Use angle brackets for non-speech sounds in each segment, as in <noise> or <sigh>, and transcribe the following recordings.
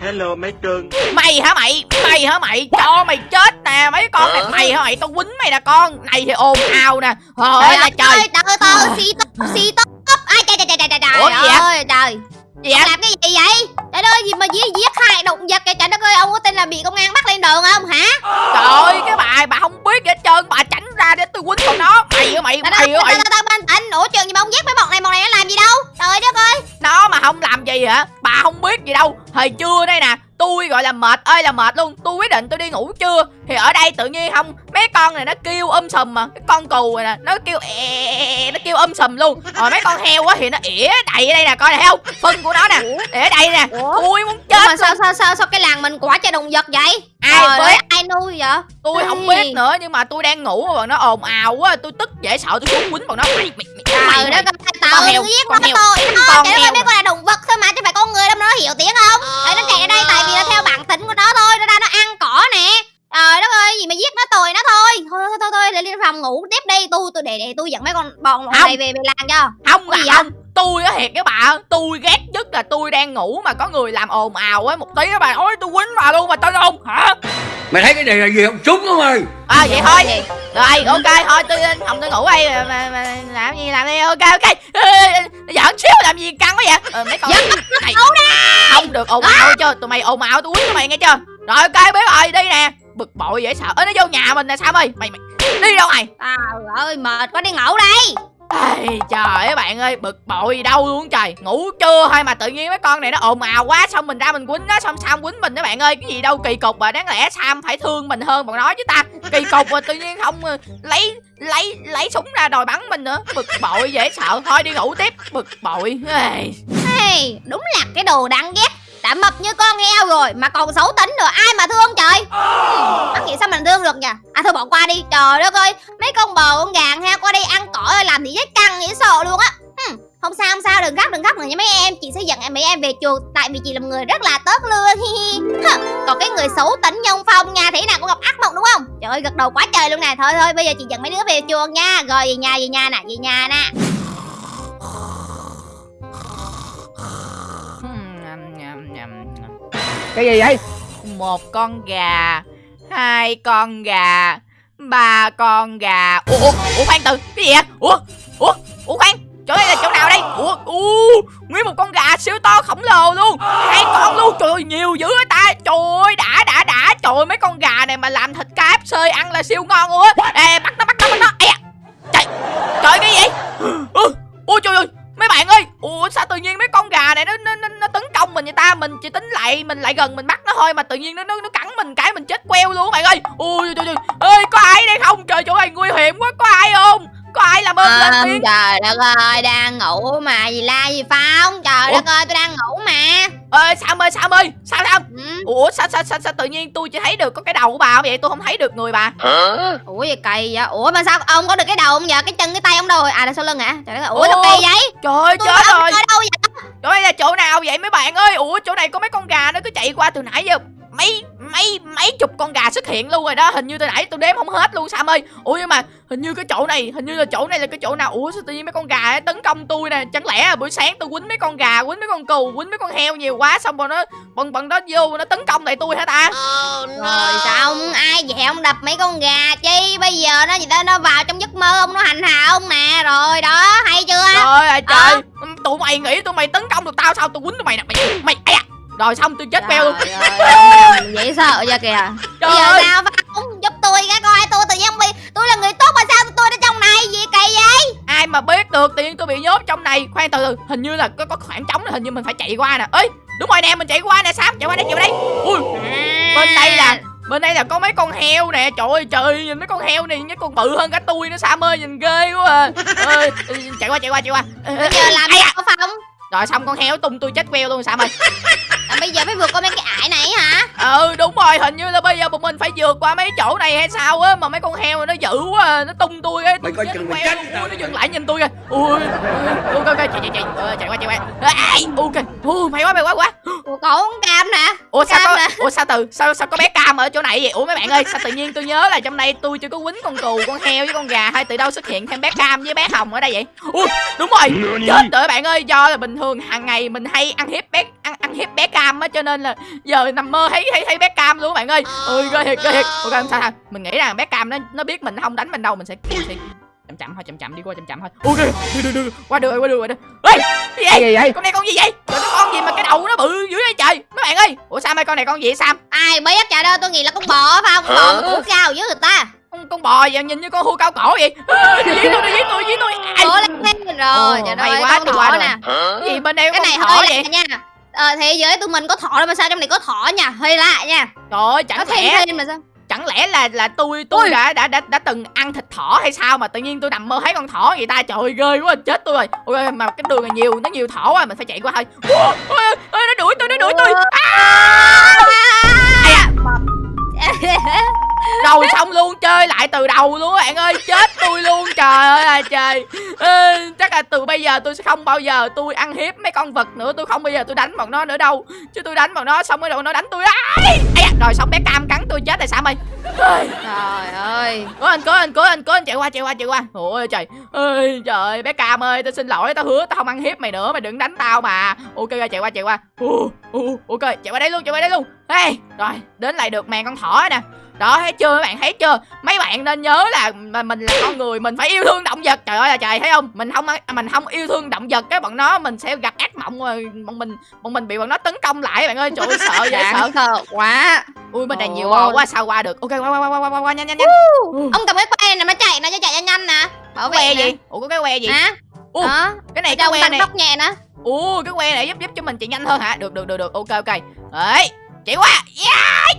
Hello mấy cưng Mày hả mày Mày hả mày Cho mày chết nè Mấy con này Mày hả mày Tao quýnh mày nè con Này thì ồn ào nè Trời ơi là trời ơi, từ từ xì tốc xì tốc ai trời trời trời trời trời Ủa, gì vậy? ơi trời Gì vậy làm cái gì vậy trời ơi gì mà giết giết hại động vật vậy trời đất ơi ông có tin là bị công an bắt lên đường không hả Trời ơi cái bà Bà không biết gì hết trơn Bà tránh ra để tôi quýnh con nó Mày hả mày Mày hả mày tao tao bình tĩnh ủa trường gì mà ông giết mấy bọn này bọn này nó làm gì đâu trời đất ơi Nó mà không gì hả? Bà không biết gì đâu. Hồi trưa đây nè. Tôi gọi là mệt. Ơi là mệt luôn. Tôi quyết định tôi đi ngủ trưa Thì ở đây tự nhiên không? Mấy con này nó kêu um sùm mà. Cái con cù này nè Nó kêu e, e, Nó kêu um sùm luôn. Rồi mấy con heo á thì nó ỉa đầy ở đây nè Coi này thấy không? Phân của nó nè Ỉa ở đây nè? Tôi muốn Ủa chết mà sao sao sao sao cái làng mình quả cho động vật vậy? Ai ơi, ai nuôi vậy? Tôi không Ê. biết nữa Nhưng mà tôi đang ngủ mà bọn nó ồn ào quá Tôi tức dễ sợ tôi xuống quýnh bọn nó. Mày mày trời mày, đất mày. ơi Con tự giết con nó heo, tôi. Nó heo. ơi mấy con là động vật thôi mà chứ phải con người đâu mà nó hiểu tiếng không? Đấy, nó chạy ở đây tại vì là theo bản tính của nó thôi nó ra nó ăn cỏ nè. Trời đất ơi gì mà giết nó tồi nó thôi. Thôi thôi thôi, thôi để lên phòng ngủ tiếp đi. Tôi tôi để để tôi dẫn mấy con bọn này về về làng cho. Không Gì không Tôi á thiệt các bạn Tôi ghét nhất là tôi đang ngủ Mà có người làm ồn ào á. Một tí các bạn Ôi tôi quýnh bà luôn mà tôi không Hả? Mày thấy cái này là gì không? Súng không mày À vậy thôi. Rồi ok thôi tôi lên phòng tôi ngủ đây mà, mà, mà làm gì làm đi ok ok. Giỡn xíu làm gì căng quá vậy? Ờ, mấy con này không được ồn ào chưa tụi mày ồn ào tôi quýnh tụi mày nghe chưa? Rồi ok biết rồi đi nè. Bực bội dễ sợ. Ơ nó vô nhà mình nè sao ơi? Mày mày đi đâu mày? Trời ơi mệt quá đi ngủ đây Ê, trời ơi bạn ơi bực bội gì đâu luôn trời. Ngủ chưa thôi mà tự nhiên mấy con này nó ồn ào quá xong mình ra mình quýnh nó xong Sam quýnh mình đó bạn ơi. Cái gì đâu kỳ cục mà đáng lẽ Sam phải thương mình hơn bọn nó chứ ta. Kỳ cục mà tự nhiên không ờ, lấy lấy lấy súng ra đòi bắn mình nữa. Bực bội dễ sợ. Thôi đi ngủ tiếp. Bực bội. Hey, đúng là cái đồ đáng ghét đã mập như con heo rồi mà còn xấu tính nữa. Ai mà thương trời? Mắc nghĩ sao mình thương được nhỉ? À thôi bỏ qua đi. Trời đất ơi mấy con bò con gà con heo qua đây ăn cỏ rồi làm thì chết căng nghĩ sợ luôn á. Hmm, không sao không sao đừng khóc đừng khóc nữa nha mấy em. Chị sẽ dẫn em mấy em về chuồng tại vì chị là một người rất là tốt luôn hi hi. Còn cái người xấu tính như ông phong nha thế nào cũng gặp ác mộng đúng không? Trời ơi gật đầu quá trời luôn nè. Thôi thôi bây giờ chị dẫn mấy đứa về chuồng nha. Rồi về nhà về nhà nè về nhà nè cái gì vậy? Một con gà hai con gà ba con gà. Ủa ủa, ủa khoan từ cái gì vậy? Ủa ủa ủa khoan chỗ đây là chỗ nào đây? Ủa u nguyên một con gà siêu to khổng lồ luôn hai con luôn. Trời ơi nhiều dữ vậy ta. Trời ơi đã đã đã. Trời ơi mấy con gà này mà làm thịt KFC ăn là siêu ngon luôn á. Ê bắt lại mình lại gần mình bắt nó thôi mà tự nhiên nó nó, nó cắn mình cái mình chết queo luôn bạn ơi. Ui trời trời ơi có ai đây không? Trời chỗ này nguy hiểm quá có ai không? Có ai làm ơn lên tiếng? trời đất ơi đang ngủ mà gì la gì phong trời Ủa? đất ơi tôi đang ngủ mà. Ơi sam ơi sam ơi? Sao sam ừ. ủa sao sao sao, sao tự nhiên tôi chỉ thấy được có cái đầu của bà không vậy? Tôi không thấy được người bà. Ủa gì kỳ vậy? Ủa mà sao ông có được cái đầu không vậy cái chân cái tay ông đâu rồi? À là sau lưng hả? Trời đất ơi ủa sao kỳ vậy? Trời ơi tôi chết ông rồi. đâu Trời ơi, là chỗ nào vậy mấy bạn ơi? Ủa, chỗ này có mấy con gà nó cứ chạy qua từ nãy giờ mấy mấy mấy chục con gà xuất hiện luôn rồi đó. Hình như từ nãy tôi đếm không hết luôn sam ơi. Ủa nhưng mà hình như cái chỗ này hình như là chỗ này là cái chỗ nào? Ủa sao tự nhiên mấy con gà ấy tấn công tôi nè. Chẳng lẽ là buổi sáng tôi quýnh mấy con gà quýnh mấy con cừu quýnh mấy con heo nhiều quá xong rồi nó bọn bọn đó vô nó tấn công lại tôi hả ta? Rồi xong ai vậy ông đập mấy con gà chi? Bây giờ nó gì đó nó vào trong giấc mơ ông nó hành hạ ông nè rồi đó hay chưa? Trời ơi trời. Tụi mày nghĩ tụi mày tấn công được tao sao tôi quýnh tụi mày nè? Mày mày da. Rồi xong tôi chết queo luôn. Ơi, ông dễ sợ cho kìa. Trời <laughs> bây giờ ơi. sao phong giúp tôi cái coi tôi tự nhiên bị tôi là người tốt mà sao tôi ở trong này gì kỳ vậy? Ai mà biết được tự nhiên tôi bị nhốt trong này? Khoan từ từ hình như là có, có khoảng trống hình như mình phải chạy qua nè. Ấy đúng rồi nè mình chạy qua nè sam chạy qua đây chạy qua đây ui bên đây là bên đây là có mấy con heo nè. Trời ơi trời nhìn mấy con heo này mấy con bự hơn cả tôi nữa sam ơi nhìn ghê quá à. Ơi, chạy qua chạy qua chạy qua. Bây giờ làm gì có phong rồi xong con heo tung tôi chết queo luôn sam ơi. <laughs> À, bây giờ phải vượt qua mấy cái ải này hả? Ừ đúng rồi hình như là bây giờ bọn mình phải vượt qua mấy chỗ này hay sao á mà mấy con heo nó dữ quá à, nó tung tôi ấy Mày coi chừng mày queo chết nó dừng lại nhìn tôi kìa. Ui ui, ok ok chạy chạy chạy chạy qua chạy qua. Ok. Ui mày quá mày quá quá Ủa, cổ con cam nè. Ủa sao Cam có nè. ủa sao từ sao sao có bé cam ở chỗ này vậy? Ủa mấy bạn ơi sao tự nhiên tôi nhớ là trong đây tôi chưa có quýnh con cừu con heo với con gà hay từ đâu xuất hiện thêm bé cam với bé hồng ở đây vậy? Ui đúng rồi. Chết rồi bạn ơi. Do là bình thường hàng ngày mình hay ăn hiếp bé ăn ăn hiếp bé cam á cho nên là giờ nằm mơ thấy thấy thấy bé cam luôn bạn ơi. Ôi ghê thiệt ghê thiệt. Ok không sao? Đâu mình nghĩ rằng bé cam nó nó biết mình không đánh mình đâu mình sẽ mình sẽ chậm chậm thôi chậm chậm đi qua chậm chậm thôi. Ok được được được qua được rồi qua được rồi ê gì Cái vậy gì vậy? con này con gì vậy? Trời cái con gì mà cái đầu nó bự dữ vậy trời? Mấy bạn ơi ủa sao mấy con này con gì vậy sam? Ai biết trời ơi tôi nghĩ là con bò phải không? Con bò mà củ cao với người ta. Con con bò vậy nhìn như con hươu cao cổ vậy. Đi <laughs> với tôi đi với tôi với tôi. Ai? ủa lên lên rồi trời ơi quá, con thỏ nè. Cái gì bên đây có cái này thỏ hơi vậy? nha. Ờ thế giới tụi mình có thỏ đâu mà sao trong này có thỏ nha hơi lạ nha. Trời ơi nó chẳng lẽ thêm mà sao chẳng lẽ là là tôi tôi đã, đã đã đã từng ăn thịt thỏ hay sao mà tự nhiên tôi nằm mơ thấy con thỏ vậy ta? Trời ơi ghê quá chết tôi rồi. Ôi mà cái đường này nhiều nó nhiều thỏ quá mình phải chạy qua thôi. Ôi, ôi, ôi, nó đuổi tôi nó đuổi tôi. À, <laughs> rồi xong luôn chơi lại từ đầu luôn các bạn ơi chết tôi luôn trời ơi là trời. Ê, chắc là từ bây giờ tôi sẽ không bao giờ tôi ăn hiếp mấy con vật nữa tôi không bao giờ tôi đánh bọn nó nữa đâu. Chứ tôi đánh bọn nó xong rồi nó đánh tôi da, rồi xong bé cam cắn tôi chết rồi sao mày? Trời ơi. Cố anh cố anh cố anh cố anh chạy qua chạy qua chạy qua. Ôi trời. Ơi trời ơi, bé cam ơi tao xin lỗi tao hứa tao không ăn hiếp mày nữa mày đừng đánh tao mà. Ok chạy qua chạy qua. Ok chạy qua đây luôn chạy qua đây luôn. Hey rồi đến lại được màn con thỏ nè đó thấy chưa? Mấy bạn thấy chưa? Mấy bạn nên nhớ là mà mình là con người mình phải yêu thương động vật. Trời ơi là trời thấy không? Mình không mình không yêu thương động vật cái bọn nó mình sẽ gặp ác mộng rồi bọn mình bọn mình bị bọn nó tấn công lại bạn ơi. Trời ơi sợ dễ sợ. đáng sợ quá. Ui bên này nhiều bò quá sao qua được? Ok qua qua qua qua qua, qua nhanh nhanh nhanh. Ông cầm cái que này mà chạy nó cho chạy nhanh nhanh nè. Bảo vệ que nè. gì? Ủa có cái que gì? Hả? Ủa, đó. cái này cái que này. tốc nhẹ nè. Ủa cái que này giúp giúp cho mình chạy nhanh hơn hả? Được được được được. Ok ok. Đấy chạy qua yeah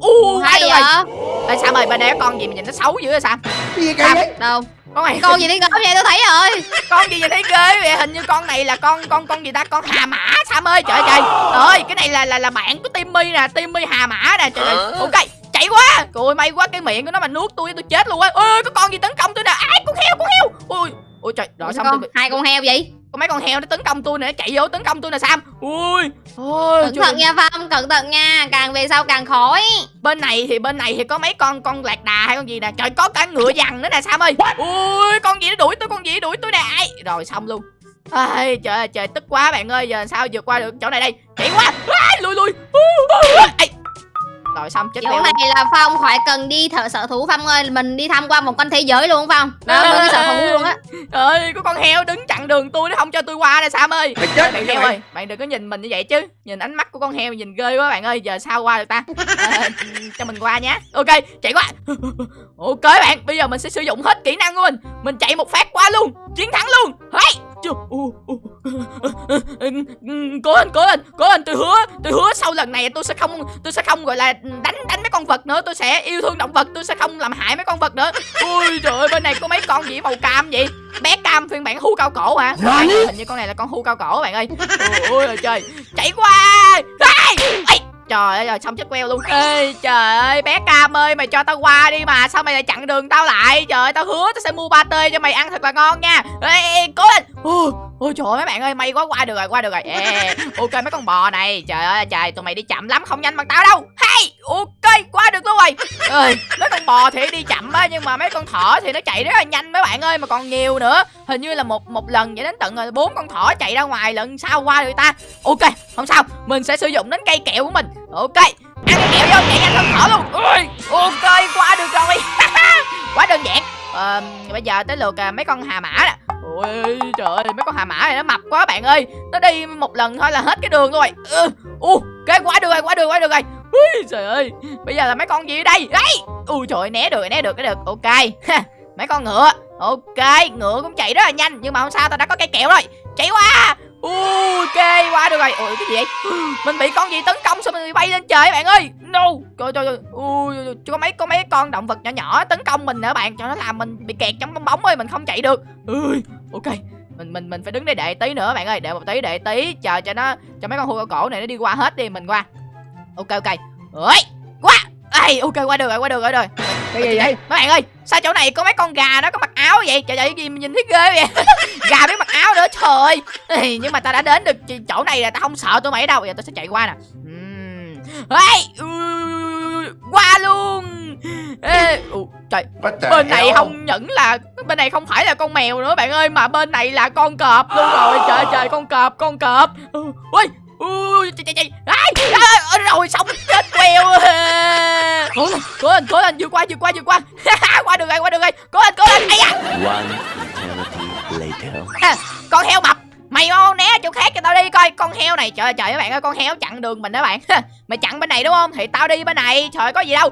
u hai hay rồi Ê, sao ơi bên đây có con gì mà nhìn nó xấu dữ vậy sao? Cái gì Sao? vậy? đâu? Con này con gì đi ngõ vậy tôi thấy rồi. <laughs> Con gì nhìn thấy ghê vậy? Hình như con này là con con con gì ta? Con hà mã sam ơi trời. Trời ơi cái này là là là bạn của timmy nè timmy hà mã nè. Trời ơi. Ok chạy quá. Trời may quá cái miệng của nó mà nuốt tôi tôi chết luôn á. Ơi có con gì tấn công tôi nè. Ai con heo con heo. Ui ui trời. Rồi xong con tôi hai con heo vậy có mấy con heo nó tấn công tôi nè nó chạy vô tấn công tôi nè sam ui ôi cẩn thận nha phong cẩn thận nha càng về sau càng khỏi. Bên này thì bên này thì có mấy con con lạc đà hay con gì nè? Trời có cả ngựa dằn nữa nè sam ơi? Ui con gì nó đuổi tôi con gì nó đuổi tôi nè? Ai? Rồi xong luôn. Ai trời ơi trời tức quá bạn ơi giờ sao vượt qua được chỗ này đây? Chạy quá. Ai, lùi lùi. Ai. Rồi xong chết chỗ này là phong khỏi cần đi thợ sở thú. Phong ơi mình đi tham quan một con thế giới luôn phong. Đó mình đi sở thú luôn á. <laughs> Ơi có con heo đứng chặn đường tôi nó không cho tôi qua nè sam ơi. Mày chết. Bạn heo ơi bạn đừng có nhìn mình như vậy chứ. Nhìn ánh mắt của con heo nhìn ghê quá bạn ơi. Giờ sao qua được ta? <laughs> Ờ, cho mình qua nhé. Ok chạy qua. <laughs> Ok bạn bây giờ mình sẽ sử dụng hết kỹ năng của mình. Mình chạy một phát qua luôn. Chiến thắng luôn. Hey u. cố lên cố lên cố lên tôi hứa tôi hứa sau lần này tôi sẽ không tôi sẽ không gọi là đánh đánh mấy con vật nữa tôi sẽ yêu thương động vật tôi sẽ không làm hại mấy con vật nữa. Ui trời ơi bên này có mấy con gì màu cam vậy? Bé cam phiên bản hưu cao cổ hả? Bạn, hình như con này là con hưu cao cổ bạn ơi. Ôi ôi trời chạy qua! Ai! Trời ơi rồi xong chết queo luôn. Ê trời ơi bé cam ơi mày cho tao qua đi mà sao mày lại chặn đường tao lại? Trời ơi tao hứa tao sẽ mua ba tê cho mày ăn thật là ngon nha. Ê, ê cố lên ôi trời ơi mấy bạn ơi may quá qua được rồi qua được rồi. Yeah. ok mấy con bò này trời ơi trời tụi mày đi chậm lắm không nhanh bằng tao đâu. Hay ok qua được luôn rồi. Ơi mấy con bò thì đi chậm á nhưng mà mấy con thỏ thì nó chạy rất là nhanh mấy bạn ơi mà còn nhiều nữa. Hình như là một một lần vậy đến tận rồi bốn con thỏ chạy ra ngoài lần sau qua được ta. Ok không sao mình sẽ sử dụng đến cây kẹo của mình. Ok ăn cái kẹo vô chạy nhanh hơn thỏ luôn. Ui, ok qua được rồi. <laughs> Quá đơn giản. Ờ, bây giờ tới lượt à, mấy con hà mã nè ôi trời ơi mấy con hà mã này nó mập quá bạn ơi. Nó đi một lần thôi là hết cái đường rồi. Ừ, uh, cái quá được rồi quá được quá được rồi. Ui trời ơi bây giờ là mấy con gì ở đây? Đấy. Ui trời ơi, né được né được cái được. Ok. Mấy con ngựa. Ok ngựa cũng chạy rất là nhanh nhưng mà không sao tao đã có cây kẹo rồi. Chạy qua ok qua được rồi. Ôi cái gì vậy? Mình bị con gì tấn công xong mình bay lên trời bạn ơi. No trời trời trời. Ui có mấy có mấy con động vật nhỏ nhỏ tấn công mình nữa bạn. Cho nó làm mình bị kẹt trong bong bóng ơi mình không chạy được. Ui ok mình mình mình phải đứng đây đợi tí nữa bạn ơi đợi một tí đợi tí chờ cho nó cho mấy con hươu cổ này nó đi qua hết đi mình qua. Ok ok. Ơi qua ai ok qua được rồi qua được rồi rồi. Cái gì vậy? mấy bạn ơi sao chỗ này có mấy con gà nó có mặc áo vậy? Trời ơi gì nhìn thấy ghê vậy? <laughs> Gà biết mặc áo nữa trời. Ơi nhưng mà ta đã đến được chỗ này là ta không sợ tụi mày đâu. Giờ tôi sẽ chạy qua nè. Ê, ừ, qua luôn Ê, ù, trời bên này không những là bên này không phải là con mèo nữa bạn ơi mà bên này là con cọp luôn rồi. Trời ơi, trời con cọp con cọp. Ừ, ui ui trời trời trời. Ai à, rồi xong chết queo. Cố lên cố lên cố lên vượt qua vượt qua vượt qua. <laughs> Qua được rồi qua được rồi cố lên cố lên. Ai da. One eternity later. à, con heo mập mày né chỗ khác cho tao đi coi. Con heo này trời trời các bạn ơi con heo chặn đường mình đó bạn. <laughs> Mày chặn bên này đúng không? Thì tao đi bên này trời có gì đâu.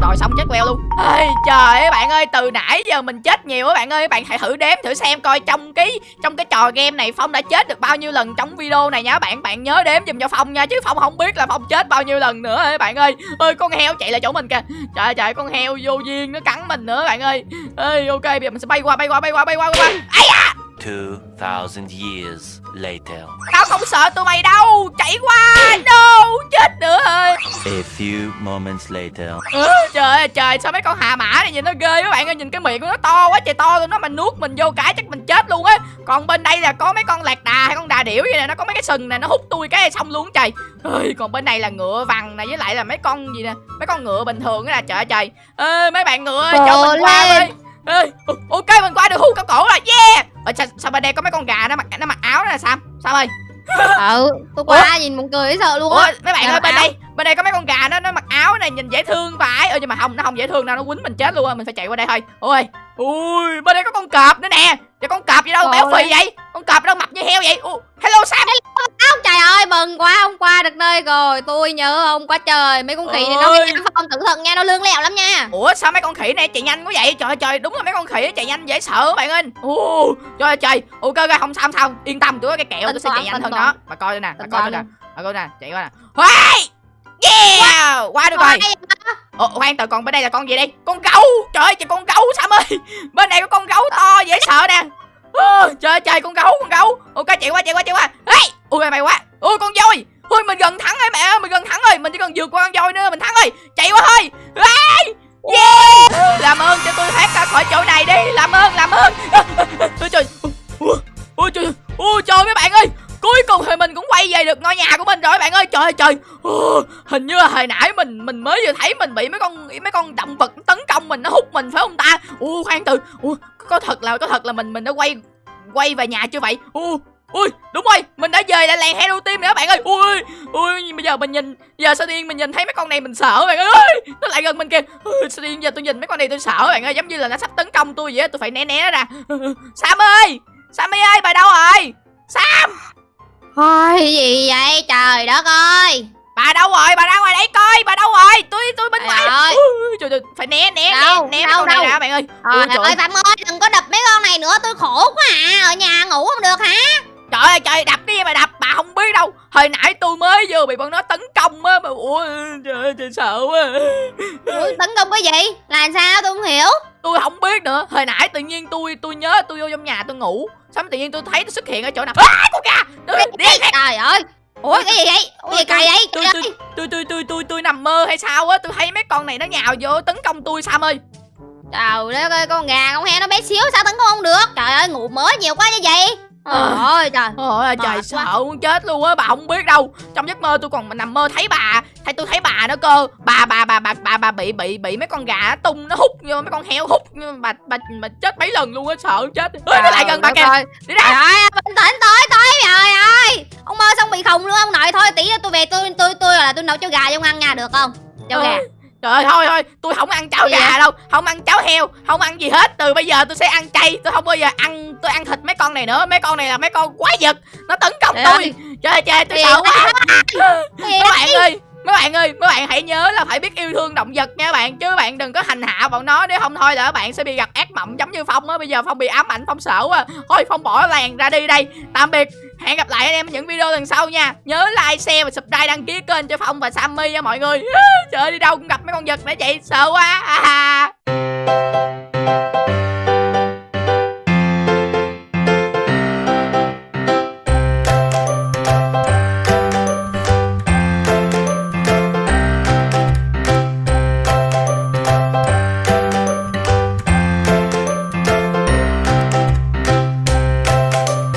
Rồi xong chết queo luôn. Ây, trời các bạn ơi từ nãy giờ mình chết nhiều các bạn ơi. Bạn hãy thử đếm thử xem coi trong cái trong cái trò game này phong đã chết được bao nhiêu lần trong video này nhá bạn. Bạn nhớ đếm giùm cho phong nha chứ phong không biết là phong chết bao nhiêu lần nữa ấy bạn ơi. Ơi con heo chạy lại chỗ mình kìa. Trời trời con heo vô duyên nó cắn mình nữa bạn ơi. Ơi ok bây giờ mình sẽ bay qua bay qua bay qua bay qua bay qua. Ấy à 2,000 years later. Tao không sợ tụi mày đâu. Chạy qua. No. Chết nữa ơi A few moments later. À, Trời ơi trời Sao mấy con hà mã này nhìn nó ghê các bạn ơi. Nhìn cái miệng của nó to quá trời to luôn Nó mà nuốt mình vô cái chắc mình chết luôn á. Còn bên đây là có mấy con lạc đà hay con đà điểu vậy nè. Nó có mấy cái sừng này nó hút tôi cái xong luôn trời. Ơi Còn bên này là ngựa vằn này Với lại là mấy con gì nè Mấy con ngựa bình thường đó là trời ơi trời. Ơi mấy bạn ngựa ơi, cho mình qua ơi Ê, ok mình qua được. Hưu cao cổ rồi. Yeah. Ở, sao, sao bên đây có mấy con gà nó mặc nó mặc áo đó là sao? Sao ơi? <laughs> Ừ tôi qua nhìn buồn cười sợ luôn Ủa á mấy bạn ơi bên áo. đây bên đây có mấy con gà nó nó mặc áo này nhìn dễ thương phải ơ nhưng mà không nó không dễ thương đâu nó quýnh mình chết luôn á. Mình phải chạy qua đây thôi. Ôi ui bên đây có con cọp nữa nè. Vậy con cọp gì đâu Trời béo phì vậy? Con cọp đâu mập như heo vậy? Ủa, hello sam Ông trời ơi mừng quá ông qua được nơi rồi. Tôi nhớ ông quá trời. Mấy con khỉ này nó cái phong cẩn thận nha nó lương lẹo lắm nha. Ủa sao mấy con khỉ này chạy nhanh quá vậy? Trời trời đúng là mấy con khỉ chạy nhanh dễ sợ bạn ơi. Ồ, trời trời. Ok ok không sao không sao. Yên tâm tôi có cái kẹo tôi sẽ chạy nhanh hơn đó. Mà coi đây nè mà Tính coi toán nè. Mà coi nè chạy qua nè. Yeah! Qua được rồi. Ồ, khoan từ còn bên đây là con gì đây? Con gấu! Trời ơi, con gấu Sam ơi! Bên này có con gấu to dễ sợ nè. Trời trời con gấu, con gấu. Ok chạy qua chạy qua chạy qua. Ê! Ui mày quá. Ôi con voi. Ôi mình gần thắng rồi mẹ ơi, mình gần thắng rồi. Mình chỉ cần vượt qua con voi nữa mình thắng rồi. Chạy qua thôi. Ê! Yeah! Làm ơn cho tôi thoát ra khỏi chỗ này đi. Làm ơn, làm ơn. Ôi trời. Ôi, ôi trời. Ôi trời mấy bạn ơi. Cuối cùng thì mình cũng quay về được ngôi nhà của mình rồi bạn ơi trời ơi trời hình như là hồi nãy mình mình mới vừa thấy mình bị mấy con mấy con động vật tấn công mình nó hút mình phải không ta ui khoan từ ui có thật là có thật là mình mình đã quay quay về nhà chưa vậy ui ui đúng rồi mình đã về lại làng Hero Team nữa bạn ơi. Ui ui bây giờ mình nhìn giờ sao tiên mình nhìn thấy mấy con này mình sợ bạn ơi. Nó lại gần mình kìa. Ui, sao tiên giờ tôi nhìn mấy con này tôi sợ bạn ơi giống như là nó sắp tấn công tôi vậy á, tôi phải né né nó ra. Sam ơi Sammy ơi bà đâu rồi? Sam! Thôi gì vậy? Trời đất ơi! Bà đâu rồi? Bà ra ngoài đây coi bà đâu rồi? Tôi tôi bên ngoài. Ơi. Ui, trời, trời, phải né né Đâu, né né mấy đâu, này đâu. ra bạn ơi. Ui, trời ơi Phạm ơi đừng có đập mấy con này nữa tôi khổ quá à Ở nhà ngủ không được hả Trời ơi trời đập cái gì mà đập? Bà không biết đâu. Hồi nãy tôi mới vừa bị bọn nó tấn công á mà Ủa trời ơi trời sợ quá. Ủa, tấn công cái gì? Là sao? Tôi không hiểu. Tôi không biết nữa. Hồi nãy tự nhiên tôi tôi nhớ tôi vô trong nhà tôi ngủ. Xong tự nhiên tôi thấy nó xuất hiện ở chỗ nào? À, con gà! Trời ơi. Ủa cái gì vậy? Ủa gì cày vậy? tôi, tôi, tôi, tôi, tôi, tôi, tôi nằm mơ hay sao á? Tôi thấy mấy con này nó nhào vô tấn công tôi Sam ơi. Trời đất ơi con gà con heo nó bé xíu sao tấn công không được? Trời ơi ngủ mới nhiều quá như vậy Ờ. ôi trời. Ôi trời sợ quá. muốn chết luôn á bà không biết đâu. Trong giấc mơ tôi còn nằm mơ thấy bà thấy tôi thấy bà nữa cơ. Bà bà bà bà bà, bà bị bị bị mấy con gà tung nó hút vô mấy con heo hút mà bà, bà chết mấy lần luôn á sợ chết. Nó lại gần bà kìa. đi Trời ra ơi, bình tĩnh tới tới trời ơi. Ông mơ xong bị khùng luôn ông nội Thôi tí nữa tôi về tôi tôi tôi là tôi nấu cháo gà cho ông ăn nha được không? Cháo gà. Ôi, trời ơi thôi thôi tôi không ăn cháo gà đâu không ăn cháo heo không ăn gì hết. Từ bây giờ tôi sẽ ăn chay tôi không bao giờ ăn tôi ăn thịt mấy con này nữa. Mấy con này là mấy con quái vật nó tấn công Trời tôi. ơi. trời ơi, trời tôi sợ quá. mấy bạn ơi mấy bạn ơi mấy bạn hãy nhớ là phải biết yêu thương động vật nha bạn. Chứ bạn đừng có hành hạ bọn nó. Nếu không thôi là bạn sẽ bị gặp ác mộng giống như phong á. Bây giờ phong bị ám ảnh phong sợ quá. Thôi phong bỏ làng ra đi đây. Tạm biệt hẹn gặp lại anh em ở những video lần sau nha. Nhớ like, share và subscribe, đăng ký kênh cho phong và sammy nha mọi người. <laughs> Trời ơi, đi đâu cũng gặp mấy con vật để vậy sợ quá. À.